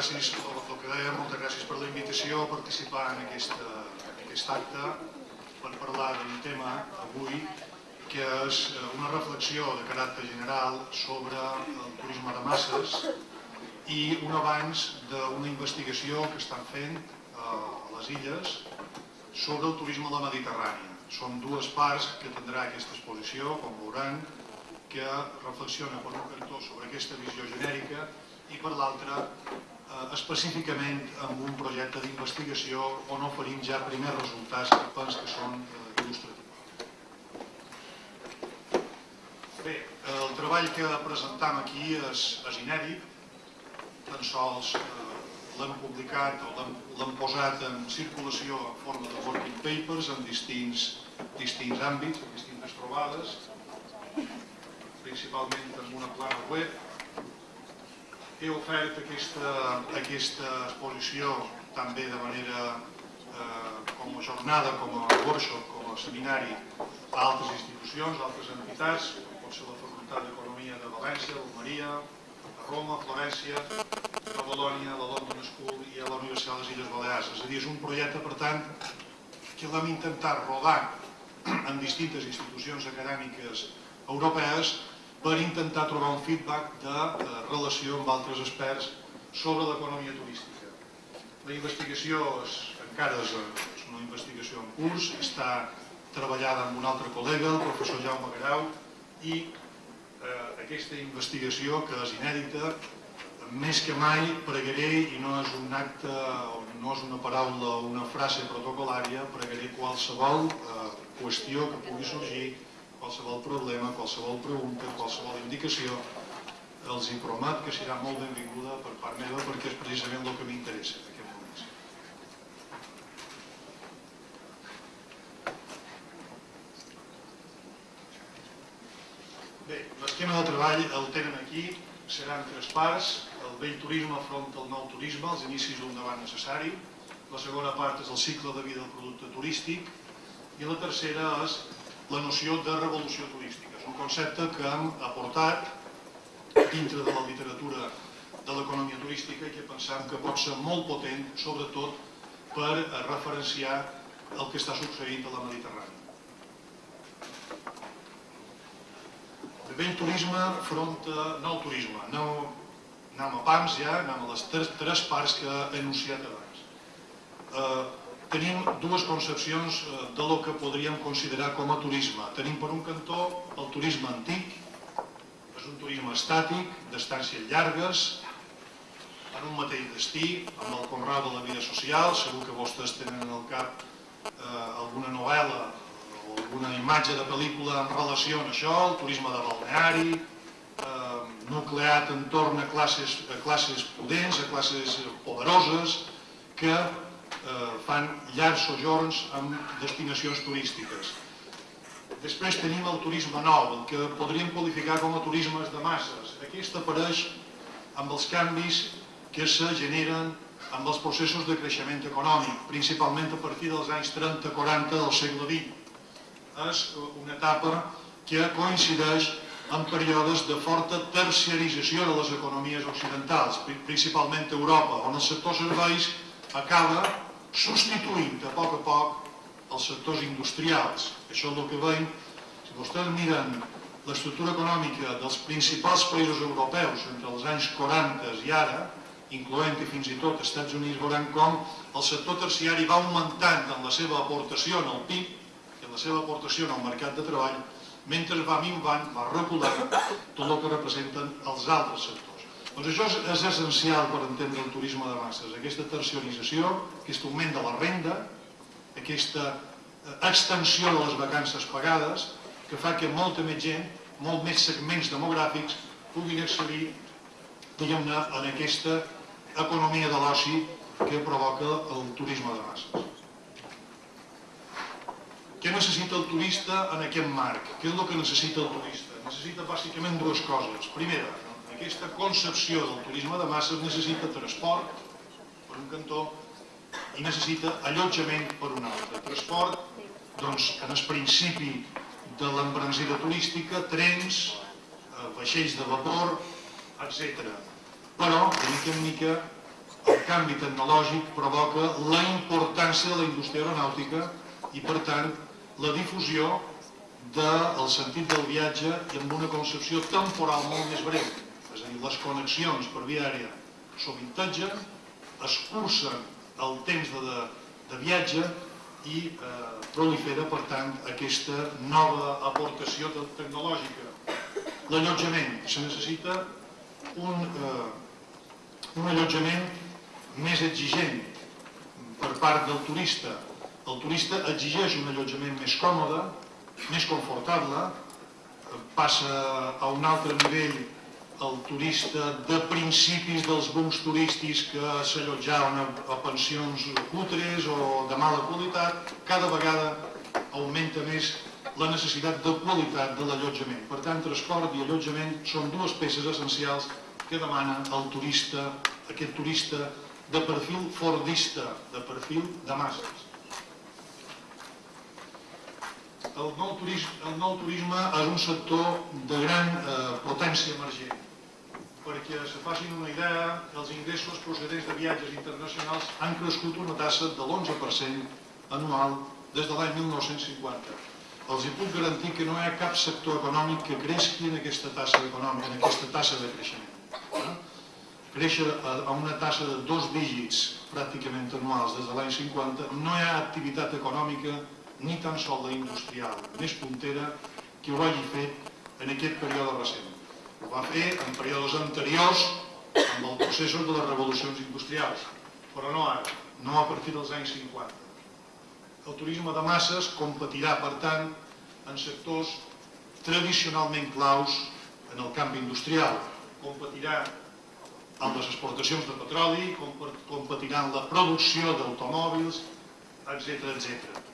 Gràcies, el que deia, moltes gràcies per la invitació a participar en, aquesta, en aquest acte per parlar d'un tema avui que és eh, una reflexió de caràcter general sobre el turisme de masses i un abans d'una investigació que estan fent eh, a les illes sobre el turisme a la Mediterrània. Són dues parts que tindrà aquesta exposició, com veuran, que reflexiona per un cantó sobre aquesta visió genèrica i per l'altra eh, específicament amb un projecte d'investigació on oferim ja primers resultats que penso que són eh, il·lustratius. Bé, el treball que presentam aquí és, és inèdit, tan sols eh, l'hem publicat o l'hem posat en circulació en forma de working papers en distints, distints àmbits, en distintes trobades, principalment en una plana web, he ofert aquesta, aquesta exposició també de manera eh, com a jornada, com a workshop, com a seminari a altres institucions, a altres entitats, com pot ser la Facultat d'Economia de València, l'Almeria, a Roma, a Florència, a Bolònia, a la London School i a la Universitat de les Illes Balears. És a dir, és un projecte, per tant, que l'hem intentat rodar en distintes institucions acadèmiques europees per intentar trobar un feedback de eh, relació amb altres experts sobre l'economia turística. La investigació és, encara és, una investigació en curs, està treballada amb un altre col·lega, el professor Jaume Garau, i eh, aquesta investigació, que és inèdita, més que mai pregaré, i no és un acte, no és una paraula o una frase protocolària, pregaré qualsevol eh, qüestió que pugui sorgir qualsevol problema, qualsevol pregunta, qualsevol indicació, els hi promet que serà molt benvinguda per part meva perquè és precisament el que m'interessa en aquest moment. Bé, l'esquema de treball el tenen aquí, seran tres parts, el vell turisme front al nou turisme, els inicis d'un debat necessari, la segona part és el cicle de vida del producte turístic. I la tercera és la noció de revolució turística. És un concepte que hem aportat dintre de la literatura de l'economia turística i que pensam que pot ser molt potent, sobretot per referenciar el que està succeint a la Mediterrània. De vell turisme front a nou turisme. Anem, anem a pams ja, anem a les tres, tres parts que he enunciat abans. Eh, tenim dues concepcions eh, de lo que podríem considerar com a turisme. Tenim per un cantó el turisme antic, és un turisme estàtic, d'estàncies llargues, en un mateix destí, amb el conrau de la vida social, segur que vostès tenen al cap eh, alguna novel·la o alguna imatge de pel·lícula en relació amb això, el turisme de balneari, eh, nucleat entorn a classes, a classes potents, a classes poderoses, que fan llargs sojorns amb destinacions turístiques. Després tenim el turisme nou, el que podríem qualificar com a turismes de masses. Aquest apareix amb els canvis que se generen amb els processos de creixement econòmic, principalment a partir dels anys 30-40 del segle XX. És una etapa que coincideix en períodes de forta terciarització de les economies occidentals, principalment a Europa, on el sector serveis acaba substituint a poc a poc els sectors industrials. Això és el que veiem. Si vostès miren l'estructura econòmica dels principals països europeus entre els anys 40 i ara, incloent i fins i tot Estats Units, veuran com el sector terciari va augmentant en la seva aportació en el PIB i en la seva aportació en el mercat de treball, mentre va minvant, va reculant tot el que representen els altres sectors. Doncs això és, essencial per entendre el turisme de masses, aquesta terciarització, aquest augment de la renda, aquesta eh, extensió de les vacances pagades, que fa que molta més gent, molt més segments demogràfics puguin accedir en aquesta economia de l'oci que provoca el turisme de masses. Què necessita el turista en aquest marc? Què és el que necessita el turista? Necessita bàsicament dues coses. Primera, aquesta concepció del turisme de masses necessita transport, per un cantó, i necessita allotjament per un altre. Transport, doncs, en el principi de l'embranzida turística, trens, eh, vaixells de vapor, etc. però de mica en mica el canvi tecnològic provoca la importància de la indústria aeronàutica i per tant la difusió del sentit del viatge i amb una concepció temporal molt més breu. És a dir, les connexions per via aèria sovintatgen, escurcen el temps de, de, de viatge i eh, prolifera, per tant, aquesta nova aportació tecnològica. L'allotjament. Se necessita un, eh, un allotjament més exigent per part del turista. El turista exigeix un allotjament més còmode, més confortable, passa a un altre nivell el turista de principis dels bons turístics que s'allotjaven a, a pensions cutres o de mala qualitat, cada vegada augmenta més la necessitat de qualitat de l'allotjament. Per tant, transport i allotjament són dues peces essencials que demana el turista, aquest turista de perfil fordista, de perfil de masses. El nou, turisme, el nou turisme és un sector de gran eh, potència emergent. Perquè se facin una idea, els ingressos procedents de viatges internacionals han crescut una tassa de l'11% anual des de l'any 1950. Els hi puc garantir que no hi ha cap sector econòmic que creixi en aquesta tassa econòmica, en aquesta tassa de creixement. Eh? Créixer a una tassa de dos dígits pràcticament anuals des de l'any 50, no hi ha activitat econòmica ni tan sol la industrial més puntera que ho hagi fet en aquest període recent. Ho va fer en períodes anteriors amb els processos de les revolucions industrials, però no ara, no a partir dels anys 50. El turisme de masses competirà, per tant, en sectors tradicionalment claus en el canvi industrial. Competirà amb les exportacions de petroli, competirà en la producció d'automòbils, etc etc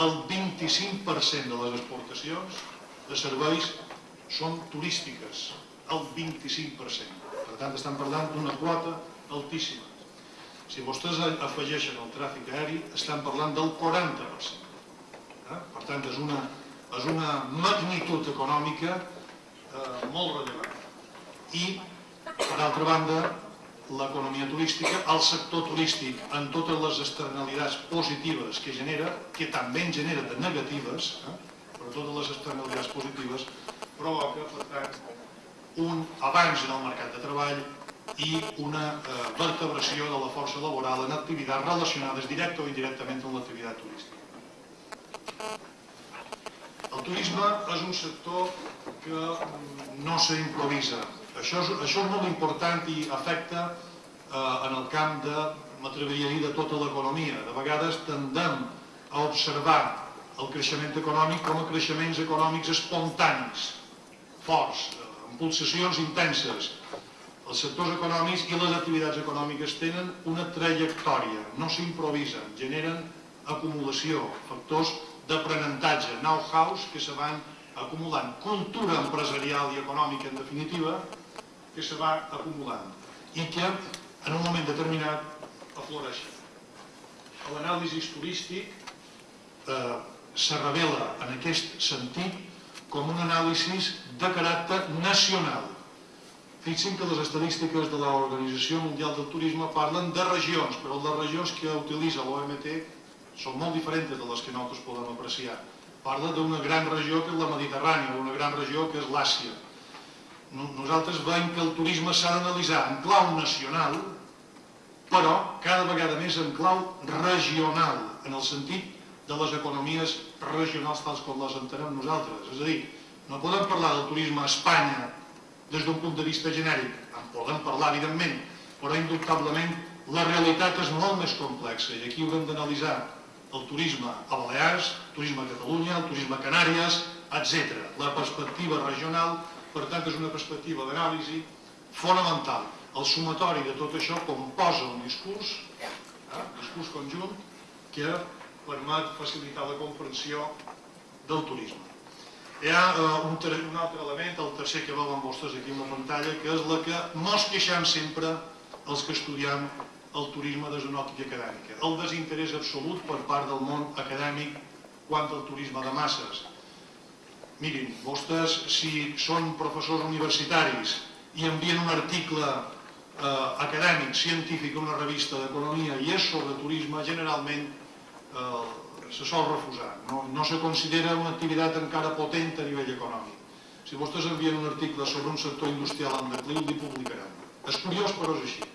el 25% de les exportacions de serveis són turístiques, el 25%. Per tant, estan parlant d'una quota altíssima. Si vostès afegeixen el tràfic aeri, estan parlant del 40%. Eh? Per tant, és una, és una magnitud econòmica eh, molt rellevant. I, per altra banda, l'economia turística, el sector turístic en totes les externalitats positives que genera, que també en genera de negatives, eh? però totes les externalitats positives, provoca, per tant, un avanç en el mercat de treball i una eh, vertebració de la força laboral en activitats relacionades directa o indirectament amb l'activitat turística. El turisme és un sector que mm, no s'improvisa, això és, això és molt important i afecta eh, en el camp de, m'atreviria a dir, de tota l'economia. De vegades tendem a observar el creixement econòmic com a creixements econòmics espontanis, forts, amb pulsacions intenses. Els sectors econòmics i les activitats econòmiques tenen una trajectòria, no s'improvisen, generen acumulació, factors d'aprenentatge, know-hows que se van acumulant, cultura empresarial i econòmica en definitiva, que se va acumulant i que en un moment determinat afloreix. L'anàlisi turístic eh, se revela en aquest sentit com un anàlisi de caràcter nacional. Fixin que les estadístiques de l'Organització Mundial del Turisme parlen de regions, però les regions que utilitza l'OMT són molt diferents de les que nosaltres podem apreciar. Parla d'una gran regió que és la Mediterrània, una gran regió que és l'Àsia, nosaltres veiem que el turisme s'ha d'analitzar en clau nacional, però cada vegada més en clau regional, en el sentit de les economies regionals tals com les entenem nosaltres. És a dir, no podem parlar del turisme a Espanya des d'un punt de vista genèric, en podem parlar evidentment, però indubtablement la realitat és molt més complexa i aquí haurem d'analitzar el turisme a Balears, el turisme a Catalunya, el turisme a Canàries, etc. La perspectiva regional per tant, és una perspectiva d'anàlisi fonamental. El sumatori de tot això composa un discurs, eh, un discurs conjunt, que permet facilitar la comprensió del turisme. Hi ha eh, un, un altre element, el tercer que veuen vostès aquí en la pantalla, que és la que mos queixem sempre els que estudiem el turisme des d'una òptica acadèmica. El desinterès absolut per part del món acadèmic quant al turisme de masses Mirin, vostès, si són professors universitaris i envien un article eh, acadèmic, científic, una revista d'economia i és sobre turisme, generalment eh, se sol refusar. No, no se considera una activitat encara potent a nivell econòmic. Si vostès envien un article sobre un sector industrial en decliu, li publicaran. És curiós, però és així.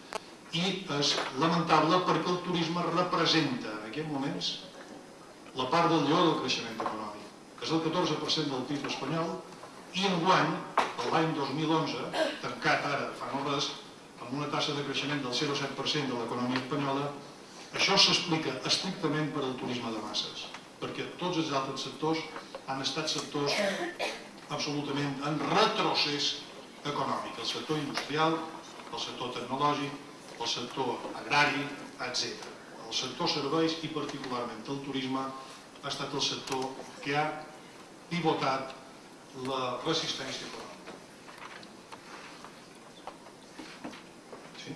I és lamentable perquè el turisme representa en aquests moments la part del lleó del creixement econòmic, que és el 14% del PIB espanyol, i enguany, l'any 2011, tancat ara fa no res, amb una tassa de creixement del 0,7% de l'economia espanyola, això s'explica estrictament per al turisme de masses, perquè tots els altres sectors han estat sectors absolutament en retrocés econòmic, el sector industrial, el sector tecnològic, el sector agrari, etc. El sector serveis i particularment el turisme ha estat el sector que ha pivotat la resistència econòmica. Sí?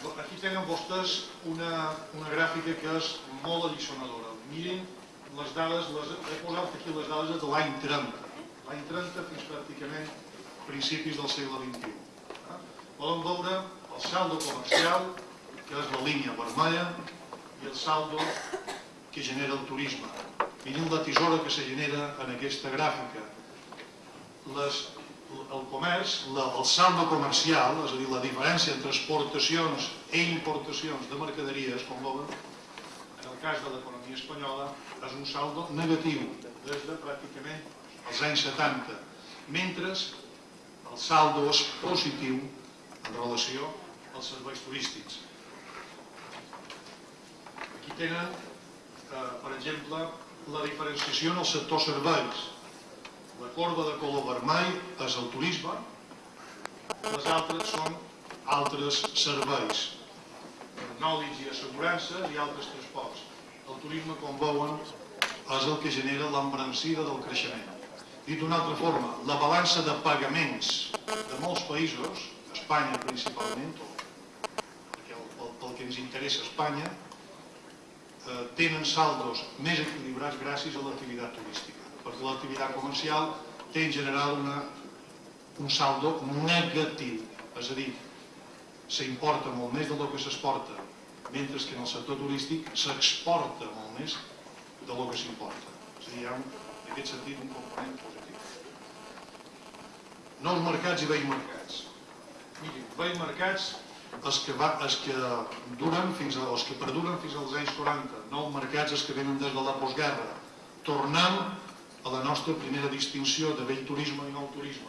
Aquí tenen vostès una, una gràfica que és molt alliçonadora. Mirin les dades, les, he posat aquí les dades de l'any 30. L'any 30 fins pràcticament principis del segle XXI. Eh? Poden veure el saldo comercial, que és la línia vermella, i el saldo que genera el turisme. Mirin la tisora que se genera en aquesta gràfica. Les, el comerç, la, saldo comercial, és a dir, la diferència entre exportacions i importacions de mercaderies, com veuen, en el cas de l'economia espanyola, és un saldo negatiu des de pràcticament els anys 70, mentre el saldo és positiu en relació als serveis turístics. Aquí tenen, eh, per exemple, la diferenciació en el sector serveis. La corba de color vermell és el turisme, les altres són altres serveis, nòlits i assegurances i altres transports. El turisme, com veuen, és el que genera l'embrancida del creixement. Dit d'una altra forma, la balança de pagaments de molts països, Espanya principalment, perquè pel, pel que ens interessa Espanya, eh, tenen saldos més equilibrats gràcies a l'activitat turística, perquè l'activitat comercial té en general una, un saldo negatiu, és a dir, s'importa molt més del que s'exporta, mentre que en el sector turístic s'exporta molt més del que s'importa. És a dir, hi ha un, en aquest sentit un component positiu. Nous mercats i vells mercats. Mirin, vells mercats els que, va, els que duren fins a, els que perduren fins als anys 40, nous mercats els que venen des de la postguerra, tornant a la nostra primera distinció de vell turisme i nou turisme.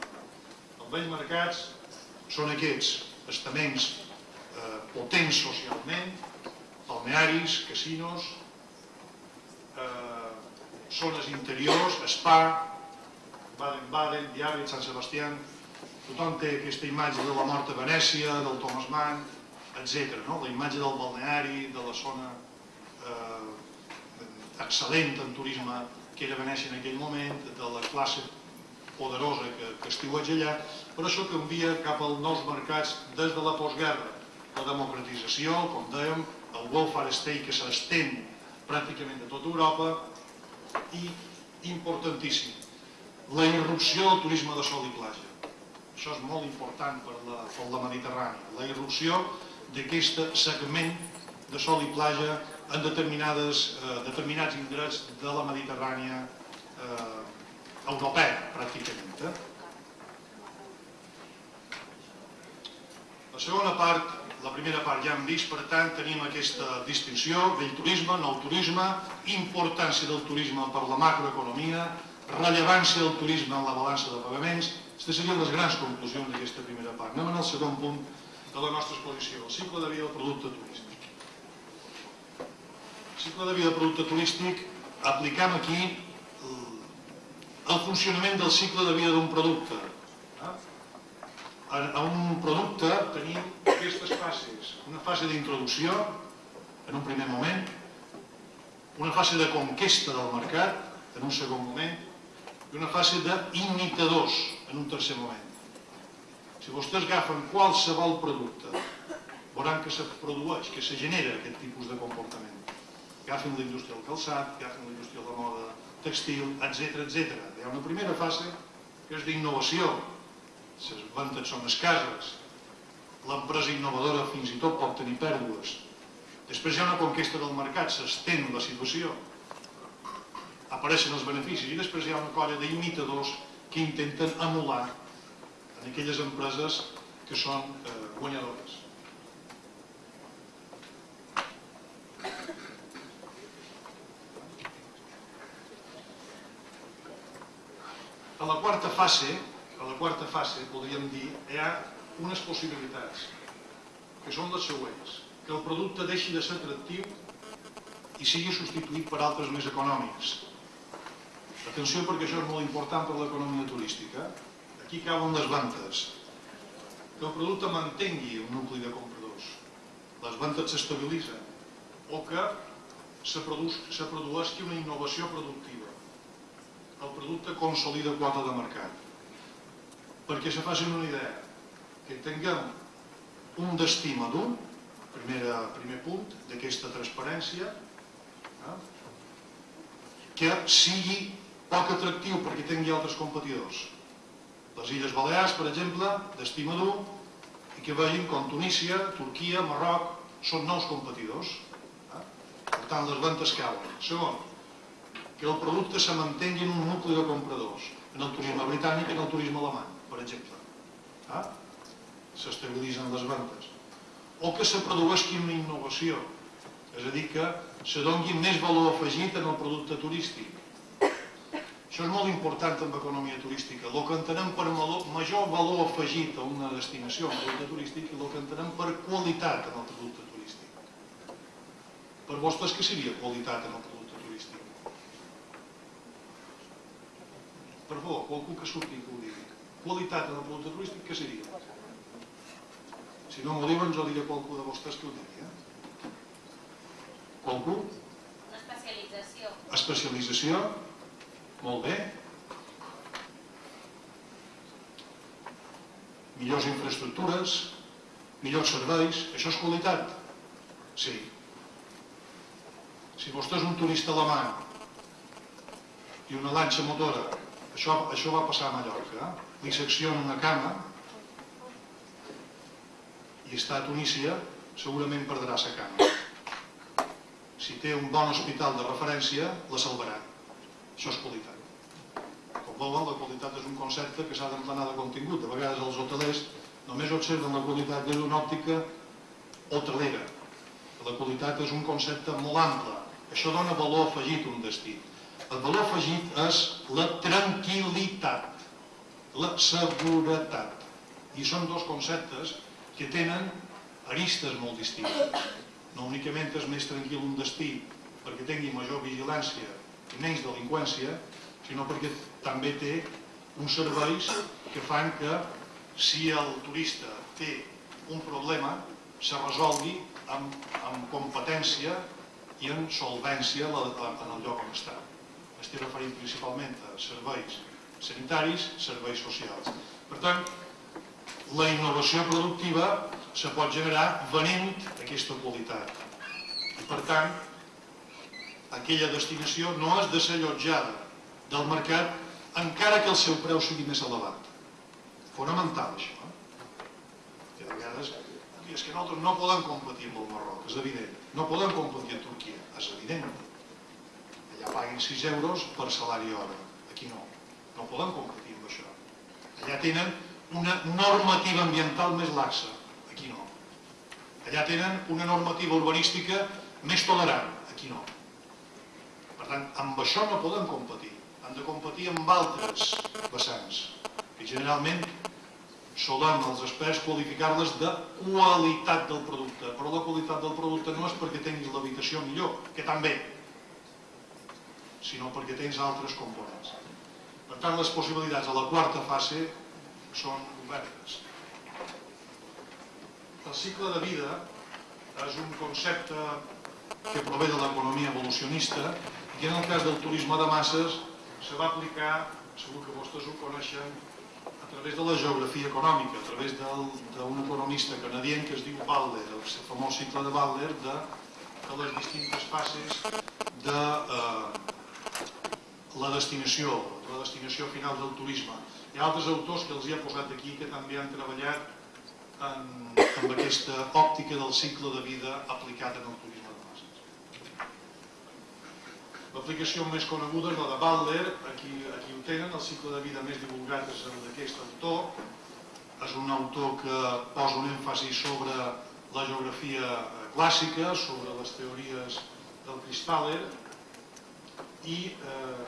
Els vells mercats són aquests estaments eh, potents socialment, balnearis, casinos, eh, zones interiors, spa, Baden-Baden, Diàbet, Sant Sebastià, tothom té aquesta imatge de la mort a Venècia, del Thomas Mann, etc. No? La imatge del balneari, de la zona eh, excel·lent en turisme que era Venècia en aquell moment, de la classe poderosa que, que estiueja allà, però això canvia cap als nous mercats des de la postguerra. La democratització, com dèiem, el welfare state que s'estén pràcticament a tota Europa i, importantíssim, la irrupció del turisme de sol i platja això és molt important per la, per la Mediterrània, la irrupció d'aquest segment de sol i platja en determinades, eh, determinats indrets de la Mediterrània eh, europea, pràcticament. Eh? La segona part, la primera part ja hem vist, per tant, tenim aquesta distinció, vell turisme, nou turisme, importància del turisme per la macroeconomia, rellevància del turisme en la balança de pagaments, aquestes serien les grans conclusions d'aquesta primera part. Anem al segon punt de la nostra exposició, el cicle de vida del producte turístic. Cicle de vida del producte turístic aplicam aquí el funcionament del cicle de vida d'un producte. A un producte tenim aquestes fases. Una fase d'introducció, en un primer moment, una fase de conquesta del mercat, en un segon moment, i una fase d'imitadors en un tercer moment. Si vostès agafen qualsevol producte, veuran que se produeix, que se genera aquest tipus de comportament. Agafen la indústria del calçat, agafen la indústria de la moda textil, etc etc. Hi ha una primera fase que és d'innovació. les ventes són escases, l'empresa innovadora fins i tot pot tenir pèrdues. Després hi ha una conquesta del mercat, s'estén la situació, apareixen els beneficis i després hi ha una colla d'imitadors que intenten anul·lar en aquelles empreses que són eh, guanyadores. A la quarta fase, a la quarta fase, podríem dir, hi ha unes possibilitats, que són les següents. Que el producte deixi de ser atractiu i sigui substituït per altres més econòmics. Atenció perquè això és molt important per l'economia turística. Aquí cauen les ventes. Que el producte mantengui un nucli de compradors. Les ventes s'estabilitzen. O que se, produs, se produeixi una innovació productiva. El producte consolida quota de mercat. Perquè se facin una idea, que tinguem un destí madur, primera, primer punt d'aquesta transparència, eh? que sigui poc atractiu perquè tingui altres competidors. Les Illes Balears, per exemple, destí madur, i que vegin com Tunísia, Turquia, Marroc, són nous competidors. Eh? Per tant, les ventes cauen. Segon, que el producte se mantengui en un nucli de compradors, en el turisme britànic i en el turisme alemany, per exemple. Eh? S'estabilitzen les ventes. O que se produeixi una innovació, és a dir, que se doni més valor afegit en el producte turístic. Això és molt important en l'economia turística. El que entenem per major valor afegit a una destinació, un producte turístic, i el que entenem per qualitat en el producte turístic. Per vostres, què seria qualitat en el producte turístic? Per favor, qualcú que surti que ho digui. Qualitat en el producte turístic, què seria? Si no m'ho diuen, jo diré qualcú de vostès que ho digui. Eh? Qualcú? Una especialització. Especialització? Molt bé. Millors infraestructures, millors serveis, això és qualitat? Sí. Si vostè és un turista alemany i una lanxa motora, això, això va passar a Mallorca, eh? li secciona una cama i està a Tunísia, segurament perdrà sa cama. Si té un bon hospital de referència, la salvarà. Això és qualitat. Com veuen, la qualitat és un concepte que s'ha d'emplenar de contingut. De vegades els hotelers només observen la qualitat des d'una òptica hotelera. La qualitat és un concepte molt ample. Això dona valor afegit a un destí. El valor afegit és la tranquil·litat, la seguretat. I són dos conceptes que tenen aristes molt distintes. No únicament és més tranquil un destí perquè tingui major vigilància i menys delinqüència, sinó perquè també té uns serveis que fan que si el turista té un problema se resolgui amb, amb competència i en solvència en el lloc on està. Estic referint principalment a serveis sanitaris, serveis socials. Per tant, la innovació productiva se pot generar venent aquesta qualitat. I per tant, aquella destinació no és desallotjada del mercat encara que el seu preu sigui més elevat. Fonamental, això. Eh? Que de vegades, és que nosaltres no podem competir amb el Marroc, és evident. No podem competir amb Turquia, és evident. Allà paguen 6 euros per salari hora, aquí no. No podem competir amb això. Allà tenen una normativa ambiental més laxa, aquí no. Allà tenen una normativa urbanística més tolerant, aquí no. Per tant, amb això no podem competir han de competir amb altres vessants, que generalment solem els experts qualificar-les de qualitat del producte, però la qualitat del producte no és perquè tinguis l'habitació millor, que també, sinó perquè tens altres components. Per tant, les possibilitats a la quarta fase són obertes. El cicle de vida és un concepte que prové de l'economia evolucionista i en el cas del turisme de masses se va aplicar, segur que vostès ho coneixen, a través de la geografia econòmica, a través d'un economista canadient que es diu Butler, el famós cicle de Butler de, de les distintes fases de eh, la destinació, la destinació final del turisme. Hi ha altres autors que els hi ha posat aquí que també han treballat en, amb aquesta òptica del cicle de vida aplicat en el turisme de masses. L'aplicació més coneguda és la de Butler, aquí, aquí ho tenen, el cicle de vida més divulgat és el d'aquest autor, és un autor que posa un èmfasi sobre la geografia clàssica, sobre les teories del Crispaller i eh,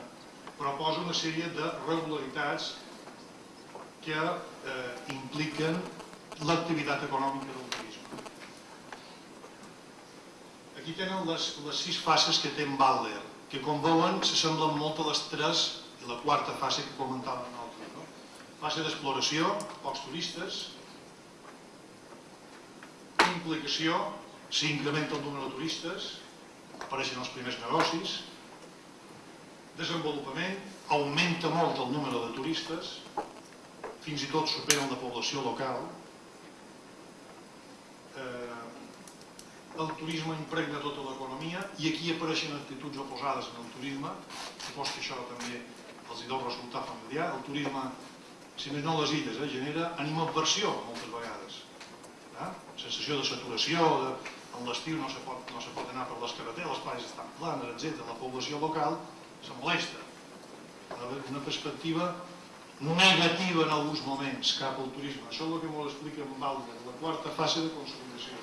proposa una sèrie de regularitats que eh, impliquen l'activitat econòmica del turisme. Aquí tenen les, les sis fases que té en Butler, que com veuen s'assemblen molt a les tres i la quarta fase que comentàvem nosaltres. No? Fase d'exploració, pocs turistes, implicació, s'incrementa el número de turistes, apareixen els primers negocis, desenvolupament, augmenta molt el número de turistes, fins i tot superen la població local, eh, el turisme impregna tota l'economia i aquí apareixen actituds oposades en el turisme, supos que això també els hi deu resultar familiar, el turisme, si més no les illes, eh, genera animadversió moltes vegades, eh? sensació de saturació, de, en l'estiu no, se pot, no se pot anar per les carreteres, les platges estan planes, etc. La població local se molesta. Una perspectiva negativa en alguns moments cap al turisme. Això és el que m'ho explica en Balder, la quarta fase de consolidació.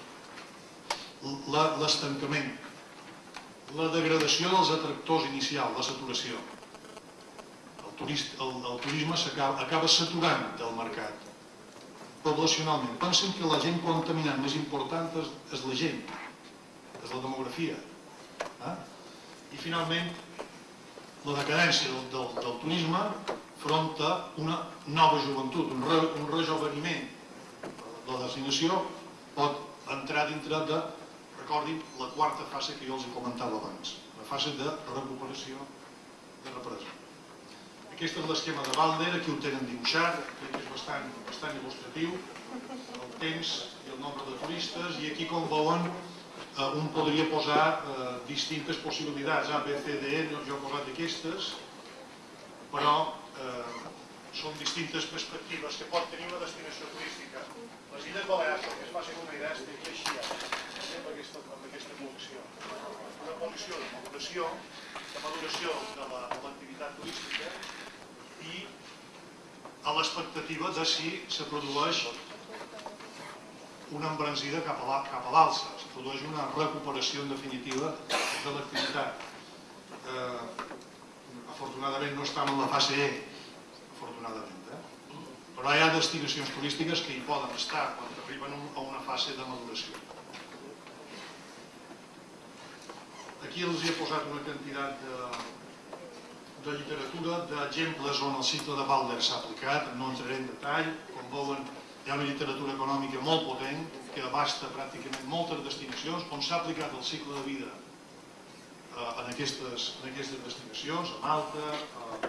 L'estancament, la degradació dels atractors inicials, la saturació. El, turist, el, el turisme acaba, acaba saturant del mercat poblacionalment. Pensen que la gent contaminant més important és, és la gent, és la demografia. Eh? I finalment, la decadència del, del, del turisme front a una nova joventut, un, re, un rejoveniment. La designació pot entrar dintre de, recordin, la quarta fase que jo els comentava abans, la fase de recuperació de represa. Aquest és l'esquema de Balder, aquí ho tenen dibuixat, que és bastant, bastant il·lustratiu, el temps i el nombre de turistes, i aquí com veuen un podria posar eh, distintes possibilitats, A, B, C, D, E, jo he posat aquestes, però eh, són distintes perspectives que pot tenir una destinació turística. Les Illes Balears, que es facin una idea, estic així, eh, amb aquesta, amb aquesta col·lecció. Una col·lecció de maduració, de maduració de l'activitat la, turística, i a l'expectativa de si se produeix una embranzida cap a l'alça, es produeix una recuperació en definitiva de l'activitat. Eh, afortunadament no estem en la fase E, afortunadament, eh? però hi ha destinacions turístiques que hi poden estar quan arriben a una fase de maduració. Aquí els he posat una quantitat de, de literatura d'exemples on el cicle de Balder s'ha aplicat, no entraré en detall, com veuen hi ha una literatura econòmica molt potent que abasta pràcticament moltes destinacions on s'ha aplicat el cicle de vida eh, en, aquestes, en aquestes destinacions, a Malta, a,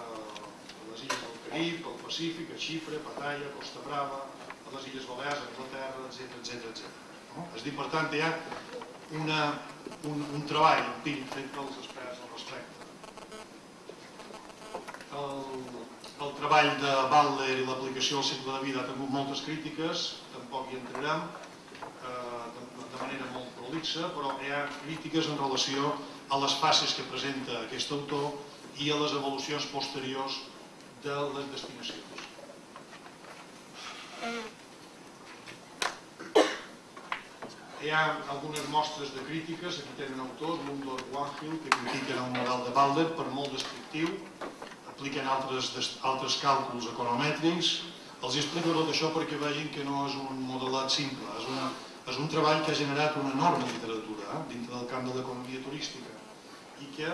a, a les illes del Carib, al Pacífic, a Xifre, Pattaya, Costa Brava, a les Illes Balears, a Anglaterra, etc etc etc. No? És dir, per tant, hi ha una, un, un treball empíric fet pels experts al respecte el, el treball de Butler i l'aplicació del cicle de vida ha tingut moltes crítiques, tampoc hi entrarem eh, de, manera molt prolixa, però hi ha crítiques en relació a les fases que presenta aquest autor i a les evolucions posteriors de les destinacions. Hi ha algunes mostres de crítiques, aquí tenen autors, Lundor Wanhill, que critiquen el model de Balder per molt descriptiu, apliquen altres, altres càlculs economètrics. Els explico tot això perquè vegin que no és un modelat simple, és, una, és un treball que ha generat una enorme literatura eh, dintre del camp de l'economia turística i que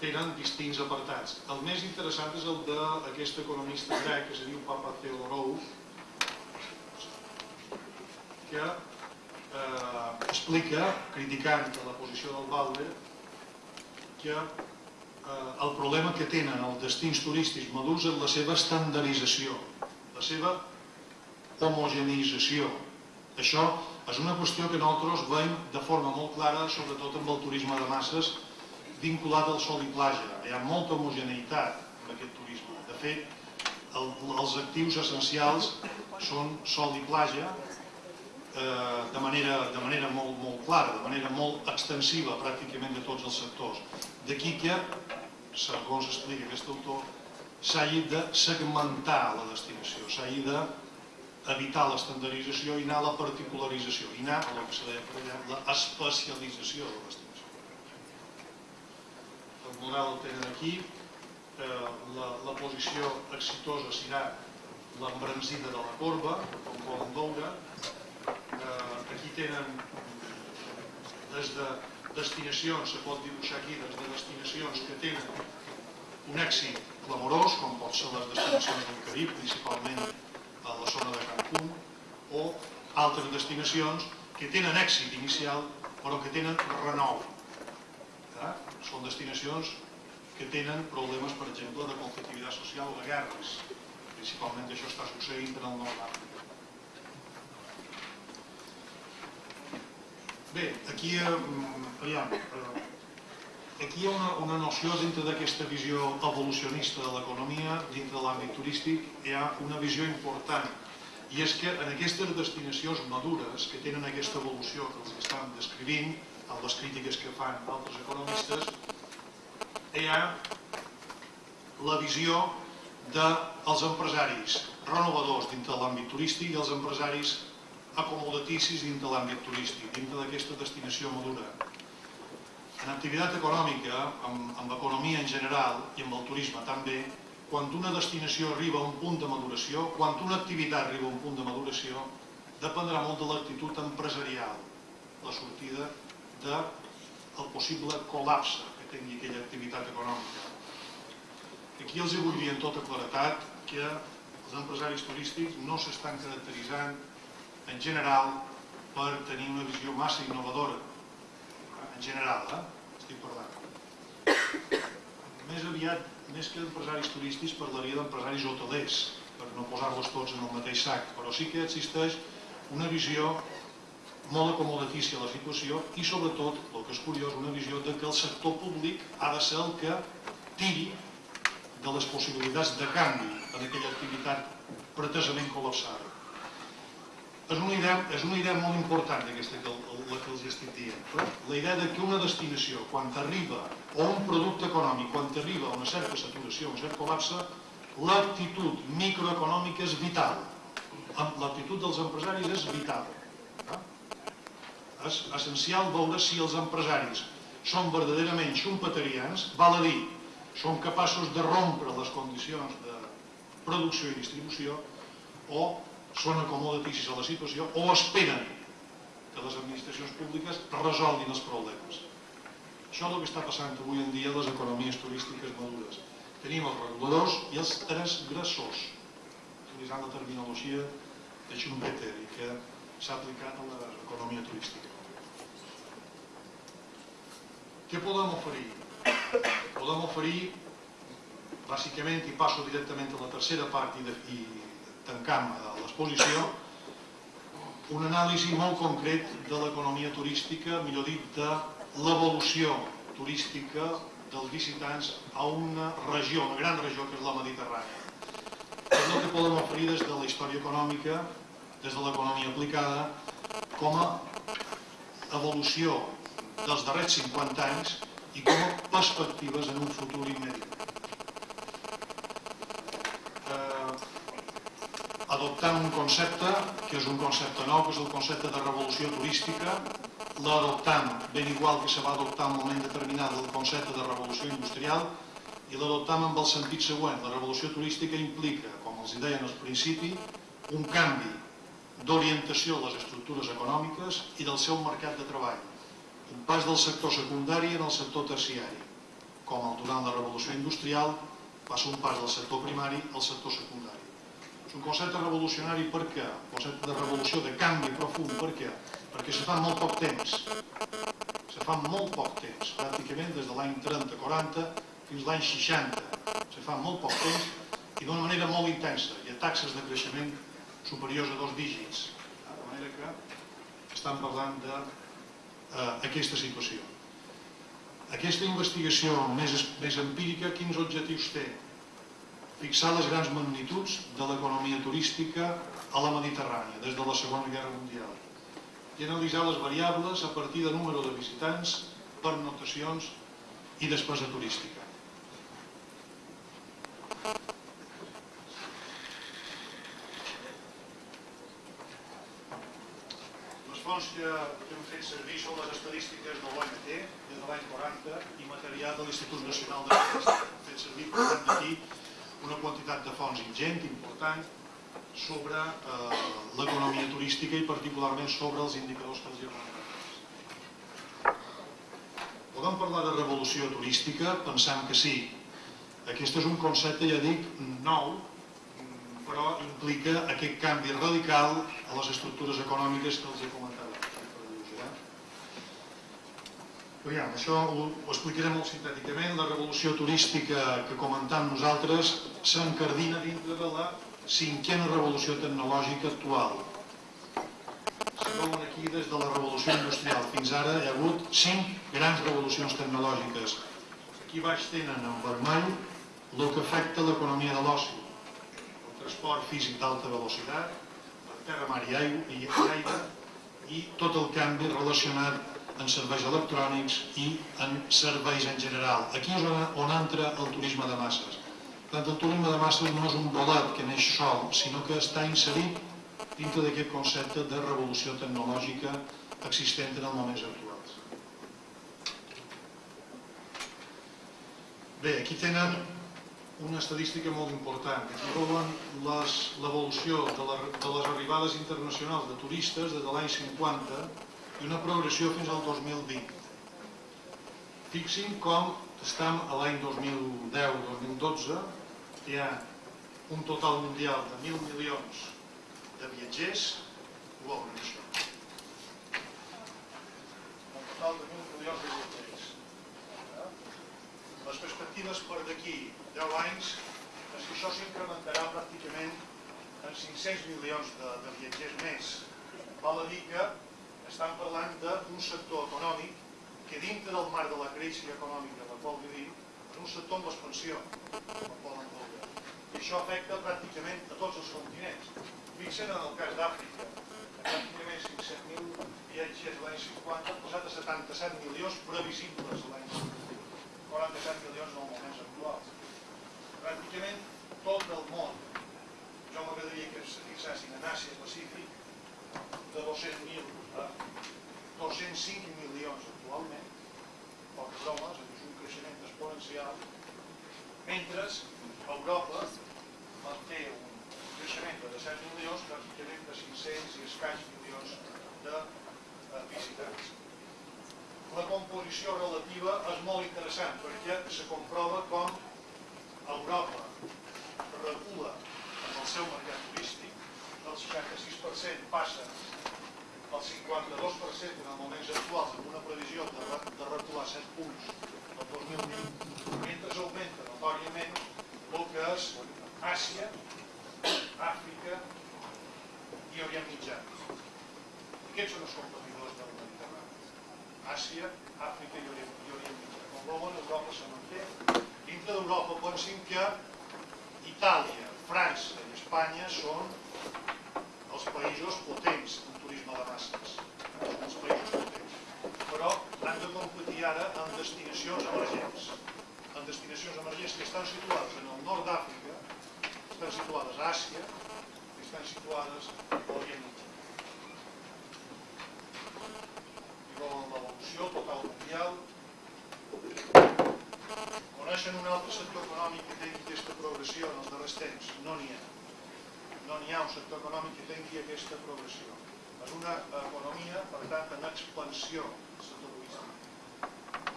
tenen distints apartats. El més interessant és el d'aquest economista grec que se diu Papa Theodorou, que eh, explica, criticant la posició del Balde, que el problema que tenen els destins turístics madurs és la seva estandardització, la seva homogeneïtzació. Això és una qüestió que nosaltres veiem de forma molt clara, sobretot amb el turisme de masses, vinculat al sol i platja. Hi ha molta homogeneïtat, amb aquest turisme. De fet, el, els actius essencials són sol i platja eh, de manera, de manera molt, molt clara, de manera molt extensiva pràcticament de tots els sectors. D'aquí que, segons explica aquest autor, s'hagi de segmentar la destinació, s'hagi de evitar l'estandardització i anar a la particularització, i anar a el que se deia de la destinació. El model el tenen aquí, eh, la, la posició exitosa serà l'embranzida de la corba, com poden veure. Eh, aquí tenen des de destinacions, se pot dibuixar aquí, des de destinacions que tenen un èxit clamorós, com pot ser les destinacions del Carib, principalment a la zona de Cancún, o altres destinacions que tenen èxit inicial, però que tenen renou. Eh? Són destinacions que tenen problemes, per exemple, de conflictivitat social o de guerres. Principalment això està succeint en el nord d'Àfrica. Bé, aquí, eh, aviam, eh, aquí hi ha una, una noció dintre d'aquesta visió evolucionista de l'economia, dintre de l'àmbit turístic, hi ha una visió important, i és que en aquestes destinacions madures, que tenen aquesta evolució que els estan descrivint, amb les crítiques que fan altres economistes, hi ha la visió dels empresaris renovadors dintre de l'àmbit turístic i els empresaris acomodaticis dintre de l'àmbit turístic, dintre d'aquesta destinació madura. En activitat econòmica, amb, amb l'economia en general i amb el turisme també, quan una destinació arriba a un punt de maduració, quan una activitat arriba a un punt de maduració, dependrà molt de l'actitud empresarial, la sortida del de possible col·lapse que tingui aquella activitat econòmica. Aquí els vull dir en tota claretat que els empresaris turístics no s'estan caracteritzant en general per tenir una visió massa innovadora. En general, eh? estic parlant. Més aviat, més que empresaris turístics, parlaria d'empresaris hotelers, per no posar-los tots en el mateix sac, però sí que existeix una visió molt acomodatícia la situació i sobretot, el que és curiós, una visió de que el sector públic ha de ser el que tiri de les possibilitats de canvi en aquella activitat pretesament col·lapsada. És una idea, és una idea molt important aquesta que, la que els estic dient. La idea de que una destinació, quan arriba, o un producte econòmic, quan arriba a una certa saturació, un cert col·lapse, l'actitud microeconòmica és vital. L'actitud dels empresaris és vital. És essencial veure si els empresaris són verdaderament xumpeterians, val a dir, són capaços de rompre les condicions de producció i distribució o són acomodaticis a la situació o esperen que les administracions públiques resolguin els problemes. Això és el que està passant avui en dia a les economies turístiques madures. Tenim els reguladors i els transgressors, utilitzant la terminologia de Schumpeter i que s'ha aplicat a l'economia turística. Què podem oferir? podem oferir, bàsicament, i passo directament a la tercera part i, de, i tancam l'exposició, un anàlisi molt concret de l'economia turística, millor dit, de l'evolució turística dels visitants a una regió, una gran regió que és la Mediterrània. És el que podem oferir des de la història econòmica, des de l'economia aplicada, com a evolució dels darrers 50 anys i com a perspectives en un futur immediat. Adoptant un concepte, que és un concepte nou, que és el concepte de revolució turística, l'adoptant ben igual que se va adoptar en un moment determinat el concepte de revolució industrial, i l'adoptam amb el sentit següent. La revolució turística implica, com els deien al principi, un canvi d'orientació de les estructures econòmiques i del seu mercat de treball un pas del sector secundari en el sector terciari, com el durant la revolució industrial passa un pas del sector primari al sector secundari. Un concepte revolucionari per què? Un concepte de revolució, de canvi profund, per què? Perquè se fa molt poc temps. Se fa molt poc temps, pràcticament des de l'any 30-40 fins a l'any 60. Se fa molt poc temps i d'una manera molt intensa. Hi ha taxes de creixement superiors a dos dígits. De manera que estan parlant de eh, situació. Aquesta investigació més, més empírica, quins objectius té? Fixar les grans magnituds de l'economia turística a la Mediterrània des de la Segona Guerra Mundial i analitzar les variables a partir de número de visitants, pernotacions i despesa turística. Les fonts que hem fet servir són les estadístiques de l'OMT des de l'any 40 i material de l'Institut Nacional d'Estadística. Hem fet servir, per tant, aquí una quantitat de fonts ingent, important, sobre eh, l'economia turística i particularment sobre els indicadors que els comentat. Podem parlar de revolució turística? Pensam que sí. Aquest és un concepte, ja dic, nou, però implica aquest canvi radical a les estructures econòmiques que els he comentat. Eh? Aviam, això ho, ho explicaré molt sintèticament. La revolució turística que comentam nosaltres s'encardina dintre de la cinquena revolució tecnològica actual. Si veuen aquí, des de la revolució industrial fins ara hi ha hagut cinc grans revolucions tecnològiques. Aquí baix tenen en vermell el que afecta l'economia de l'oci, el transport físic d'alta velocitat, per terra, mar i aigua, i aire, i tot el canvi relacionat en serveis electrònics i en serveis en general. Aquí és on, on entra el turisme de masses. Tant el turisme de masses no és un bolet que neix sol, sinó que està inserit dintre d'aquest concepte de revolució tecnològica existent en els moments actuals. Bé, aquí tenen una estadística molt important. Aquí veuen l'evolució de, de les arribades internacionals de turistes des de l'any 50 i una progressió fins al 2020. Fixin com estem a l'any 2010-2012, hi ha un total mundial de 1.000 milions de viatgers, això. Un total de 1.000 milions de viatgers. Les perspectives per d'aquí 10 anys és que això s'incrementarà pràcticament en 500 milions de, de viatgers més. Val a dir que estan parlant d'un sector econòmic que dintre del marc de la crisi econòmica la qual vivim, és un sector amb l'expansió, com poden. I això afecta pràcticament a tots els continents. Fixen en el cas d'Àfrica, pràcticament 500.000 viatgers l'any 50 han posat a 77 milions previsibles l'any 50. 47 milions en els moments actuals. Pràcticament tot el món, jo m'agradaria que es fixessin en Àsia Pacífic, de 200.000 a 205 milions actualment, poques bromes, és un creixement exponencial, mentre Europa manté un creixement de 17 milions, pràcticament de 500 i escaig milions de eh, visitants. La composició relativa és molt interessant perquè se comprova com Europa regula en el seu mercat turístic, del 66% passa el 52% en els moments actuals, amb una previsió de, de recular 7 punts el 2020, mentre augmenta notòriament el que és Àsia, Àfrica i Orient Mitjà. Aquests són els competidors del Mediterrani. Àsia, Àfrica i Orient, i Orient Mitjà. Com veuen, Europa se manté. Dintre d'Europa pensin que Itàlia, França i Espanya són els països potents turisme de en els països. Però han de competir ara en destinacions emergents. En destinacions emergents que estan situades en el nord d'Àfrica, estan situades a Àsia i estan situades a l'Orient Mitjà. I veuen l'evolució total mundial. Coneixen un altre sector econòmic que tingui aquesta progressió en els darrers temps? No n'hi ha. No n'hi ha un sector econòmic que tingui aquesta progressió és una economia, per tant, en expansió, el sector turístic.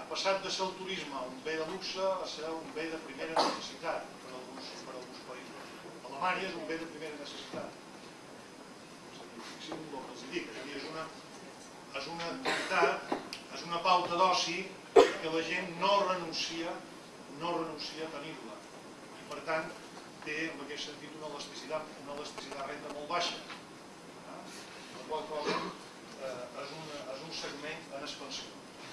Ha passat de ser el turisme un bé de luxe a ser un bé de primera necessitat per alguns, per alguns països. Alemanya és un bé de primera necessitat. Fixin el que els dic, és, una, és una activitat, és una pauta d'oci que la gent no renuncia, no renuncia a tenir-la. I per tant, té en aquest sentit una elasticitat, una elasticitat renta molt baixa qual cosa és, un, és un segment en expansió.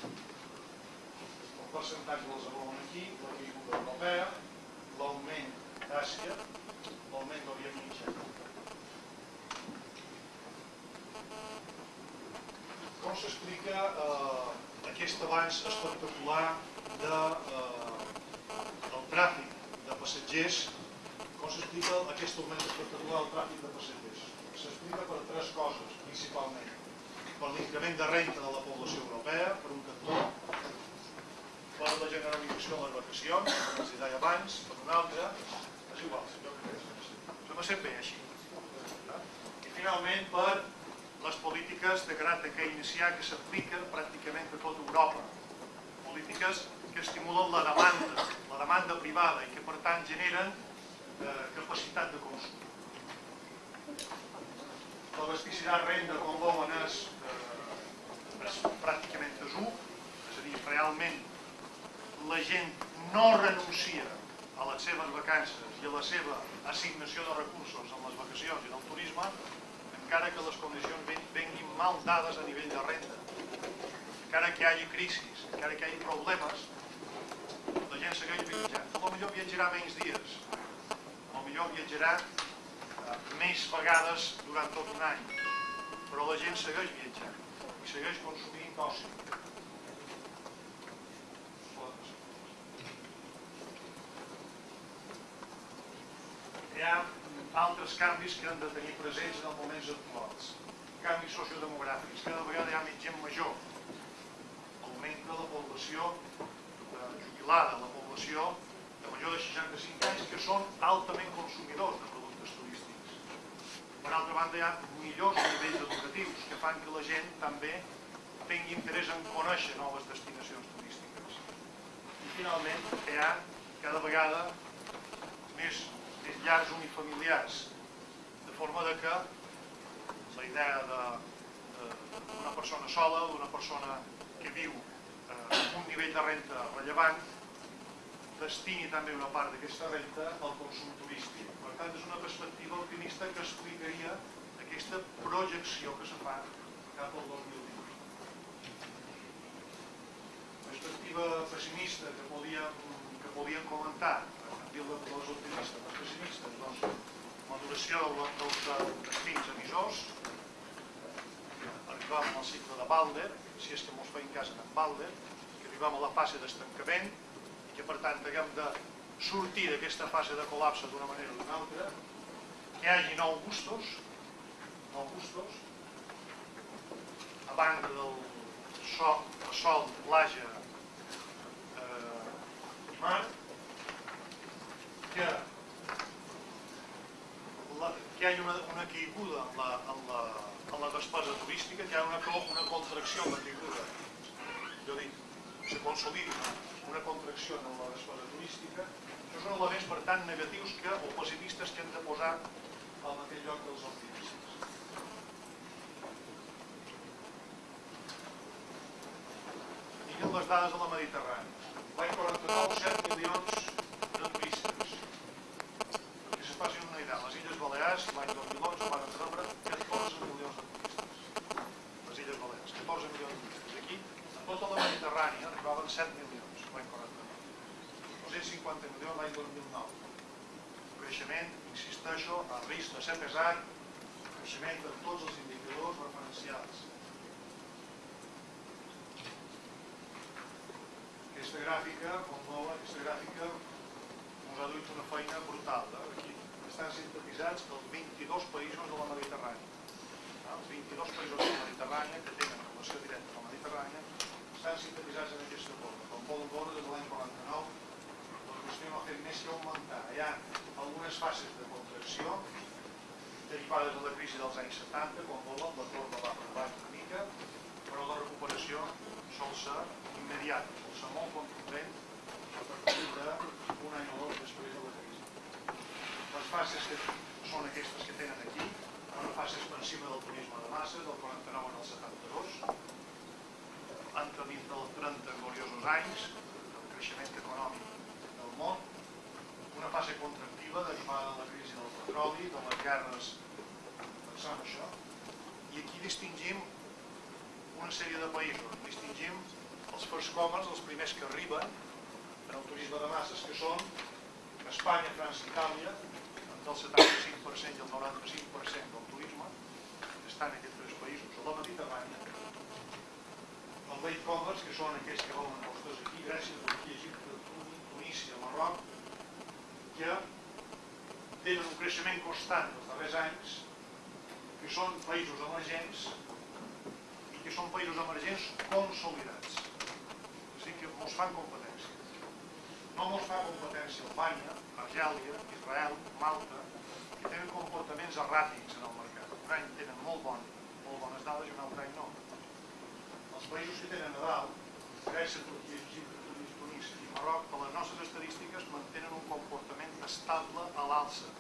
El percentatge dels veuen aquí, la caiguda europea, l'augment d'Àsia, Augment d'Orient Mitjà. Com s'explica eh, aquest avanç espectacular de, eh, del tràfic de passatgers? Com s'explica aquest augment espectacular del tràfic de passatgers? S'explica per tres coses, principalment. Per l'increment de renta de la població europea, per un cantó, per la generalització de les vacacions, com els deia abans, per un altre, és igual, jo crec que és, se me sent bé així. I finalment per les polítiques de caràcter keynesià que s'apliquen pràcticament a tota Europa. Polítiques que estimulen la demanda, la demanda privada i que per tant generen eh, capacitat de consum. L'abasticitat renda, com veuen, és, eh, és pràcticament desú, és a dir, realment la gent no renuncia a les seves vacances i a la seva assignació de recursos en les vacacions i en el turisme, encara que les condicions venguin mal dades a nivell de renda, encara que hi hagi crisis, encara que hi hagi problemes, la gent segueix viatjant. Millor viatjarà menys dies, millor viatjarà més vegades durant tot un any, però la gent segueix viatjant i segueix consumint oci. Hi ha altres canvis que han de tenir presents en els moments actuals. Canvis sociodemogràfics, cada vegada hi ha més gent major. Augmenta la població eh, jubilada, la població de major de 65 anys que són altament consumidors de turístics. Per altra banda, hi ha millors nivells educatius que fan que la gent també tingui interès en conèixer noves destinacions turístiques. I finalment, hi ha cada vegada més llars unifamiliars, de forma de que la idea d'una persona sola, d'una persona que viu eh, amb un nivell de renta rellevant, destini també una part d'aquesta renta al consum turístic. Tant, és una perspectiva optimista que explicaria aquesta projecció que se fa cap al 2020. Perspectiva pessimista que podíem, que podíem comentar, dir les optimistes, les pessimistes, doncs, maduració dels, destins emissors, arribam al cicle de Balder, si és que ens feim cas en Balder, que arribam a la fase d'estancament i que per tant haguem de sortir d'aquesta fase de col·lapse d'una manera o d'una altra, que hi hagi nou gustos, nou gustos, a banda del sol, sol eh, i mar, que, la, que hi hagi una, una caiguda en la, en, la, en la despesa turística, que hi ha una, una contracció en la caiguda, jo dic, se consolidi una contracció en la despesa turística, això són elements per tant negatius que, o pessimistes que hem de posar al mateix lloc dels optimistes. Miren les dades de la Mediterrània. L'any 49, 7 milions de turistes. Perquè se facin una idea, les Illes Balears l'any 2011 van rebre 14 milions de turistes. Les Illes Balears, 14 milions de turistes. Aquí, a tota la Mediterrània, arribaven 7 milions l'any 49. 250 milions l'any 2009. Creixement, insisteixo, a risc de ser pesat, creixement de tots els indicadors referencials. Aquesta gràfica, com veuen, aquesta gràfica ens ha duit una feina brutal. Eh? Aquí estan sintetitzats els 22 països de la Mediterrània. Eh? Els 22 països de la Mediterrània que tenen relació directa amb la Mediterrània estan sintetitzats en aquesta forma. Com poden veure, des de l'any 49 la qüestió no ha fet més que augmentar. Hi ha algunes fases de contracció derivades de la crisi dels anys 70, com volen, la corba va baix una mica, però la recuperació sol ser immediata, sol ser molt contundent a partir d'un any o dos després de la crisi. Les fases que són aquestes que tenen aquí, una fase expansiva del turisme de masses, del 49 al 72, entre dins dels 30 gloriosos anys, del creixement econòmic del món, una fase contractiva derivada de la crisi del petroli, de les guerres, pensant això, i aquí distingim una sèrie de països, distingim els first comers, els primers que arriben en el turisme de masses, que són Espanya, França i Itàlia, entre el 75% i el 95% del turisme, estan aquests tres països. A la Mediterrània, el Lake Commerce, que són aquells que volen vostès aquí, Grècia, Turquia, Egipte, Tunísia, Marroc, que tenen un creixement constant els darrers anys, que són països emergents i que són països emergents consolidats. És a dir, que ens fan competència. No ens fa competència Albània, Argèlia, Israel, Malta, que tenen comportaments erràtics en el mercat. Un any tenen molt, bon, molt bones dades i un altre any no. Els països que tenen a dalt, Grècia, Turquia, Egipte, Tunis, i Marroc, per les nostres estadístiques, mantenen un comportament estable a l'alça.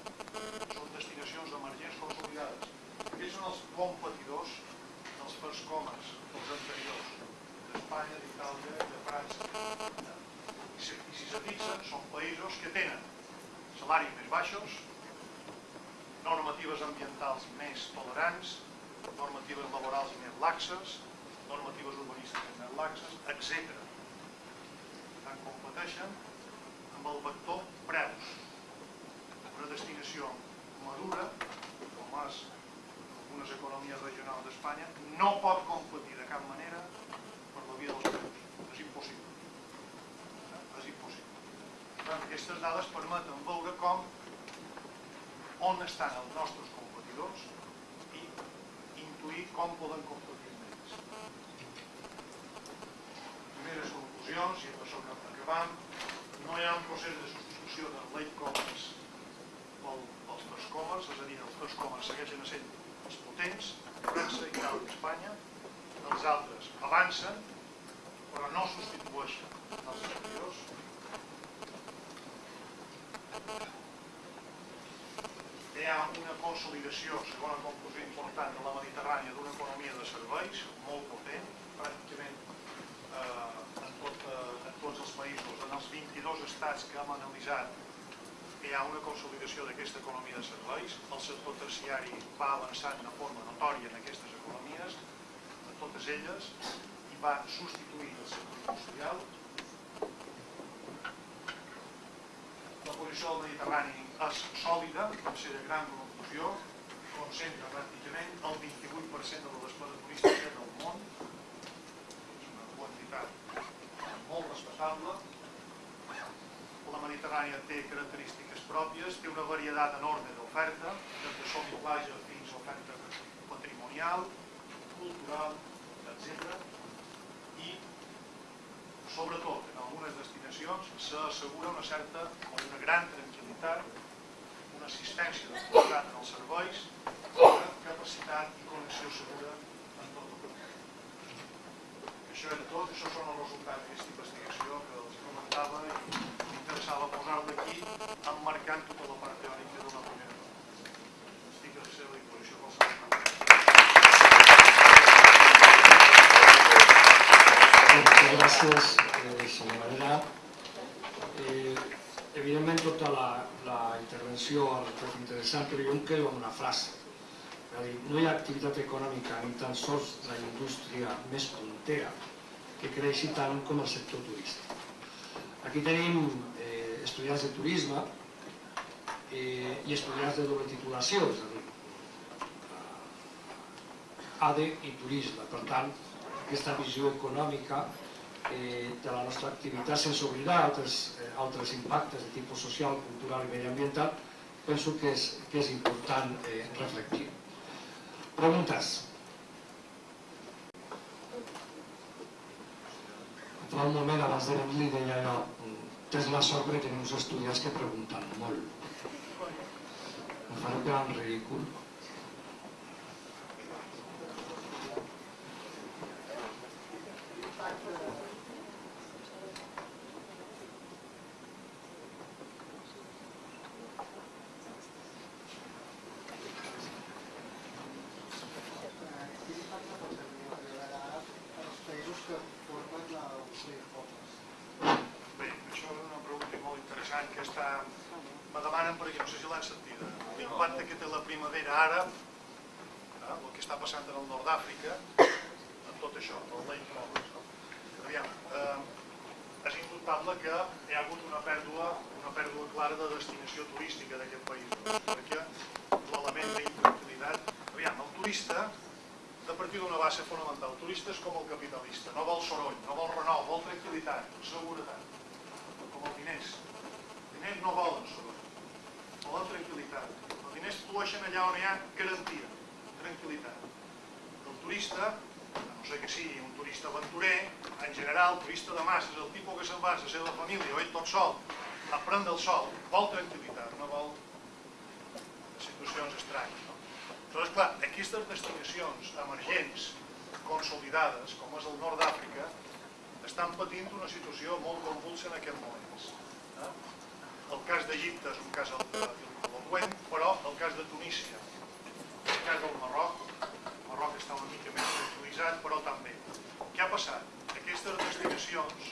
Són destinacions emergents consolidades. Aquests són els competidors dels first commerce, dels anteriors, d'Espanya, d'Itàlia de França. I si, i si se fixen, són països que tenen salaris més baixos, normatives ambientals més tolerants, normatives laborals més laxes, normatives urbanístiques més laxes, etc. Tant competeixen amb el vector preus. Una destinació madura, com és algunes economies regionals d'Espanya, no pot competir de cap manera per la via dels preus. És impossible. És impossible. Tant, aquestes dades permeten veure com on estan els nostres competidors i intuir com poden competir amb ells. Primeres conclusions, i amb això que acabam, no hi ha un procés de substitució del late commerce pel, pels first commerce, és a dir, els first commerce segueixen sent els potents, França, Itàlia i Espanya, els altres avancen, però no substitueixen els anteriors. Hi ha una consolidació, segona conclusió important, de la Mediterrània d'una economia de serveis molt potent, pràcticament eh, en, tot, eh, en tots els països, en els 22 estats que hem analitzat, hi ha una consolidació d'aquesta economia de serveis. El sector terciari va avançant de forma notòria en aquestes economies, en totes elles, i va substituir el sector industrial. La posició del Mediterrani és sòlida, tercera gran conclusió, concentra pràcticament el 28% de la despesa turística del món, és una quantitat molt respectable. La Mediterrània té característiques pròpies, té una varietat enorme d'oferta, des de sol i platja fins a oferta patrimonial, cultural, etc. I, sobretot, en algunes destinacions s'assegura una certa o una gran tranquil·litat una assistència de qualitat en els serveis, una capacitat i connexió segura en tot el país. Això era tot, això són els resultats d'aquesta investigació que els comentava i m'interessava posar-la aquí emmarcant tota la part teòrica de la primera part. Estic a la seva disposició qualsevol gracias, eh, senyor Varela. Eh, evidentment, tota la, la intervenció ha estat interessant, però jo em quedo amb una frase. Dir, no hi ha activitat econòmica ni tan sols la indústria més puntera que creixi tant com el sector turístic. Aquí tenim estudiants de turisme eh, i estudiants de doble titulació, és a dir, ADE i turisme. Per tant, aquesta visió econòmica eh, de la nostra activitat sense oblidar altres, eh, altres impactes de tipus social, cultural i mediambiental, penso que és, que és important eh, reflectir. Preguntes? Fa un moment abans de venir li deia jo, tens la sort que tenim uns que pregunten molt. Em faré quedar en ridícul. Que hi ha hagut una pèrdua, una pèrdua clara de destinació turística d'aquest país, perquè l'element d'intranquil·litat... Aviam, el turista, de partir d'una base fonamental, el turista és com el capitalista, no vol soroll, no vol renou, vol tranquil·litat, seguretat, com els diners. Els diners no volen soroll, volen tranquil·litat. Els diners flueixen allà on hi ha garantia, tranquil·litat. El turista, sé que sigui un turista aventurer, en general, turista de masses, el tipus que se'n va la seva família o ell tot sol, a prendre el sol, vol tranquil·litat, no vol situacions estranyes. No? Aleshores, clar, aquestes destinacions emergents, consolidades, com és el nord d'Àfrica, estan patint una situació molt convulsa en aquests moments. Eh? El cas d'Egipte és un cas eloqüent, però el cas de Tunísia, el cas del Marroc, el Marroc està una mica més tranquil·litzat, però també. Què ha passat? Aquestes destinacions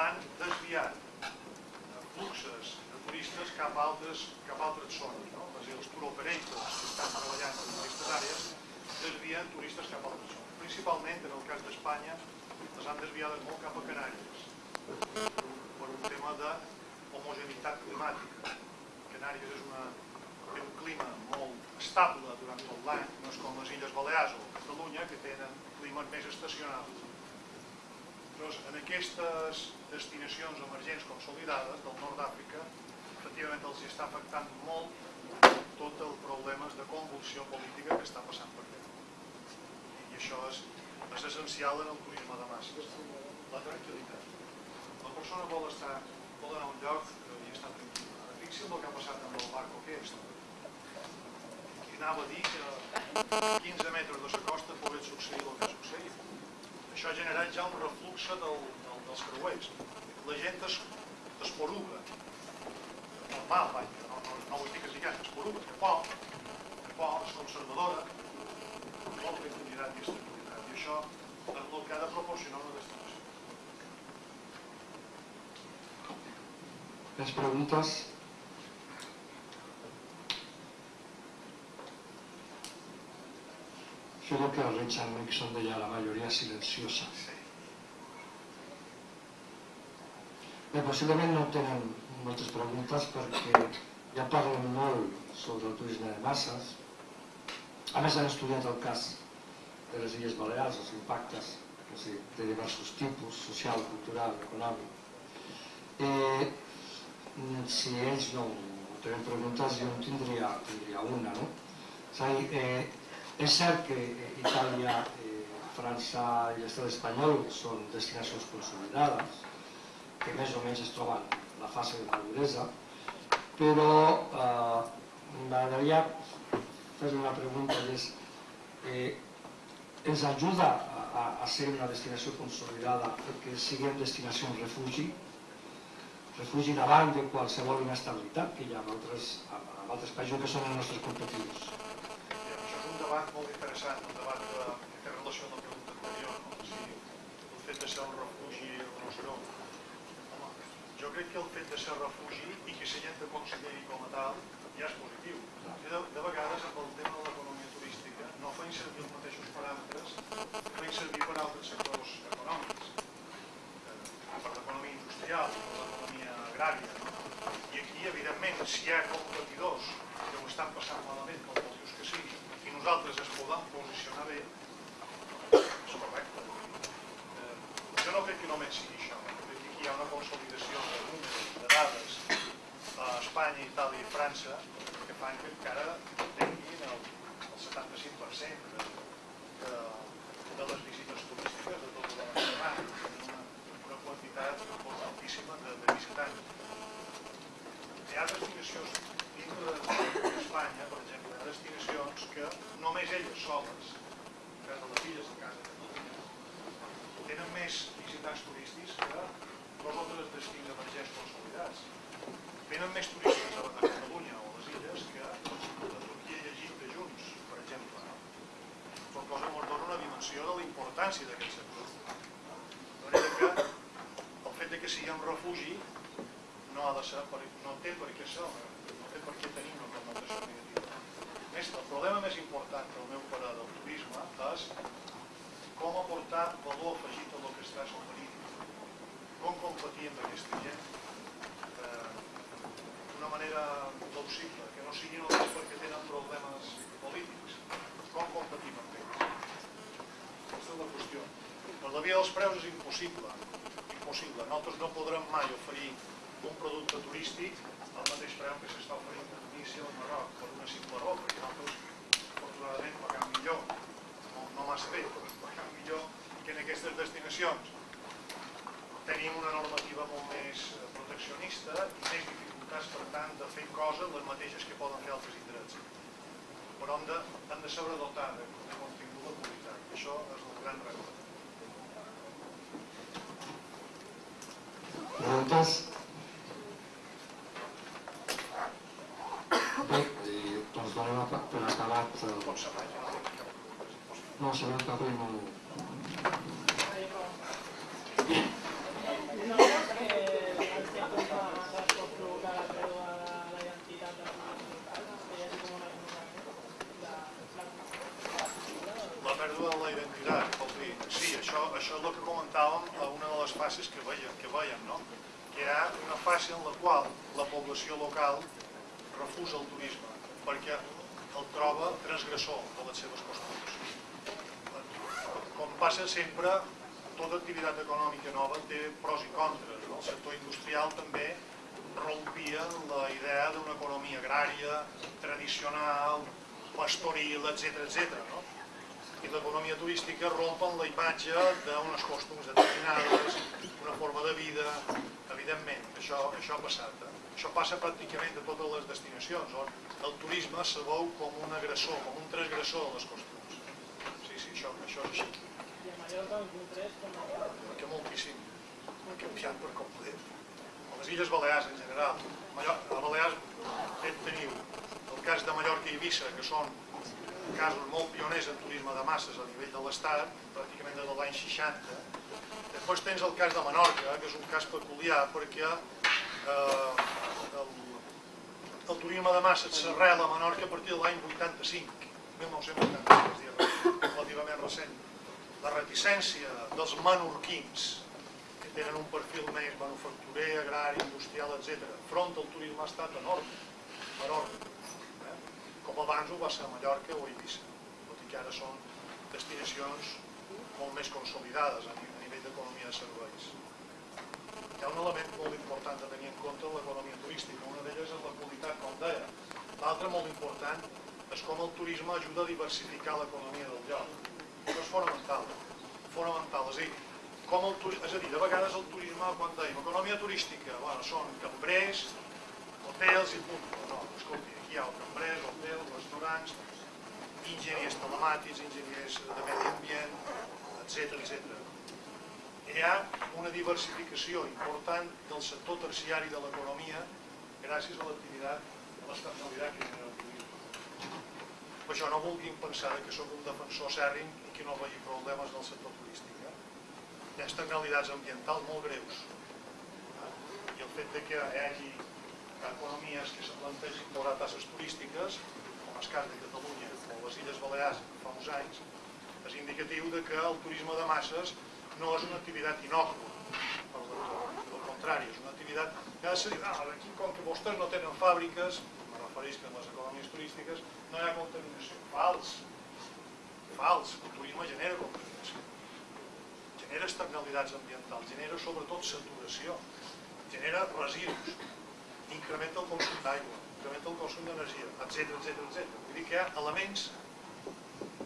han desviat fluxes de turistes cap a altres, cap a altres zones. No? Dir, els tour que estan treballant en aquestes àrees desvien turistes cap a altres zones. Principalment, en el cas d'Espanya, les han desviades molt cap a Canàries, per un tema d'homogeneïtat climàtica. Canàries és una, té un clima molt estable durant tot l'any, no és com les Illes Balears o Catalunya, que tenen climes més estacionals. Llavors, en aquestes destinacions emergents consolidades del nord d'Àfrica, efectivament els està afectant molt tot el problemes de convulsió política que està passant per allà. I això és, és essencial en el turisme de masses, la tranquil·litat. La persona vol estar, vol anar a un lloc i estar tranquil·la. Ara, Fixi's el que ha passat amb el barco aquest. Anava a dir que a 15 metres de la costa pogués succeir el que ha succeït això ha generat ja un refluxe del, del, dels creuers. La gent es, es poruga. Normal, vaja, no, no, no vull dir que es poruga, que por, que por, és conservadora, molt tranquil·litat i estabilitat. I això és el que ha de proporcionar una destinació. Més preguntes? Yo creo que Richard Nixon deia la majoria silenciosa. Bé, possiblement no tenen moltes preguntes perquè ja parlen molt sobre el turisme de masses. A més, han estudiat el cas de les Illes Balears, els impactes o sigui, de diversos tipus, social, cultural, econòmic. Eh, si ells no tenen preguntes, jo en tindria, tindria una, no? És a dir, eh, és cert que Itàlia, eh, França i l'estat espanyol són destinacions consolidades, que més o menys es troben en la fase de maduresa, però eh, m'agradaria fer una pregunta i és eh, ens ajuda a, a ser una destinació consolidada perquè siguem destinació en refugi, refugi davant de qualsevol inestabilitat que hi ha en altres, en altres països que són els nostres competitius. Un debat molt interessant, un debat que, que té relació amb la pregunta anterior, no? si el fet de ser un refugi o no ser-ho. Home, jo crec que el fet de ser refugi i que la gent consideri com a tal ja és positiu. De, de vegades amb el tema de l'economia turística no feien servir els mateixos paràmetres que servir per altres sectors econòmics, eh, per l'economia industrial, per l'economia agrària. No? I aquí, evidentment, si hi ha competidors que ho estan passant malament, com motius que sigui, i nosaltres es podem posicionar bé, és correcte. Eh, jo no crec que només sigui això, crec que aquí hi ha una consolidació de números, de dades, a Espanya, Itàlia i França, que fan que encara tinguin el, el 75% de, de, de les visites turístiques de tot el Mediterrani, una, una quantitat molt altíssima de, de visitants. Hi ha destinacions dintre d'Espanya, per exemple, destinacions que només elles soles, en cas de les illes, de Catalunya, tenen més visitants turístics que dos o tres destins emergents consolidats. Venen més turistes a Catalunya o a les illes que a Turquia i Egipte junts, per exemple. No? Qual cosa ens dona una dimensió de la importància d'aquest sector. De manera que el fet que siguem refugi no ha de ser, per, no té per què ser, no té per què tenir una connotació negativa. Més, el problema més important pel meu pare del turisme és com aportar valor afegit a el que estàs oferint. com competir amb aquesta gent eh, manera plausible, que no sigui només perquè tenen problemes polítics. Com competim amb ells? Aquesta és la qüestió. Per la via dels preus és impossible. Impossible. Nosaltres no podrem mai oferir un producte turístic al mateix preu que s'està oferint a Tunísia o al Marroc, per una simple raó, perquè nosaltres, afortunadament, paguem millor. No, no massa bé, però paguem millor que en aquestes destinacions. Tenim una normativa molt més eh, proteccionista i més dificultats, per tant, de fer coses les mateixes que poden fer altres indrets. Però hem de, hem de saber dotar de, de contingut qualitat. I això és el gran repte. Preguntes? Bé, i donem a- per acabat el... Pot ser mai, no tinc cap problema. és impossible. No, sabem que avui no... La pèrdua de la identitat, sí, això, això és el que comentàvem a una de les fases que veiem, que veiem no? que hi ha una fase en la qual la població local refusa el turisme perquè el troba transgressor de les seves costums. Com passa sempre, tota activitat econòmica nova té pros i contres. El sector industrial també rompia la idea d'una economia agrària, tradicional, pastoril, etc etc. no? i l'economia turística rompen la imatge d'unes costums determinades, una forma de vida, evidentment, això, això ha passat. Això passa pràcticament a totes les destinacions, on el turisme se veu com un agressor, com un transgressor de les costums. Sí, sí, això, això és així. Perquè moltíssim. Ha canviat per complet. A les Illes Balears en general. Mallor- A Balears eh, teniu el cas de Mallorca i Eivissa, que són casos molt pioners en turisme de masses a nivell de l'Estat, pràcticament des de l'any 60. Després tens el cas de Menorca, que és un cas peculiar perquè eh, el, el turisme de masses s'arrela a Menorca a partir de l'any 85, 1985, és dir, relativament recent. La reticència dels menorquins, que tenen un perfil més manufacturer, agrari, industrial, etc., front al turisme ha estat enorme, enorme eh? com abans ho va ser a Mallorca o a Eivissa, tot i que ara són destinacions molt més consolidades a nivell d'economia de serveis. Hi ha un element molt important a tenir en compte en l'economia turística, una d'elles és la qualitat, com deia. L'altra molt important és com el turisme ajuda a diversificar l'economia del lloc. Això és fonamental, fonamental, és a dir, com el turisme, és a dir, de vegades el turisme, quan dèiem economia turística, bueno, són cambrers, hotels i punt. No, escolti, aquí hi ha cambrers, hotels, restaurants, enginyers telemàtics, enginyers de medi ambient, etc etc. Hi ha una diversificació important del sector terciari de l'economia gràcies a l'activitat, a l'estabilitat que genera el turisme. Per això no vulguin pensar que sóc un defensor sèrrim i que no vegi problemes del sector turístic. Eh? Hi ha externalitats ambientals molt greus. Eh? I el fet de que hi hagi economies que se plantegin cobrar tasses turístiques, com el cas de Catalunya o les Illes Balears fa uns anys, és indicatiu de que el turisme de masses no és una activitat inòcua. Al contrari, és una activitat que ha de ah, aquí com que vostès no tenen fàbriques, me refereix que en les economies turístiques no hi ha contaminació. Fals, fals, el turisme genera contaminació, genera externalitats ambientals, genera sobretot saturació, genera residus, incrementa el consum d'aigua, incrementa el consum d'energia, etc etc etc. Vull dir que hi ha elements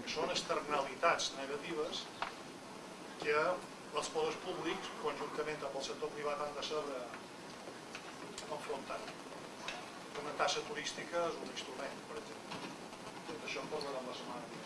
que són externalitats negatives que els poders públics, conjuntament amb el sector privat, han de saber enfrontar. Una tassa turística és un instrument, per exemple. Tot això en parlarem la setmana.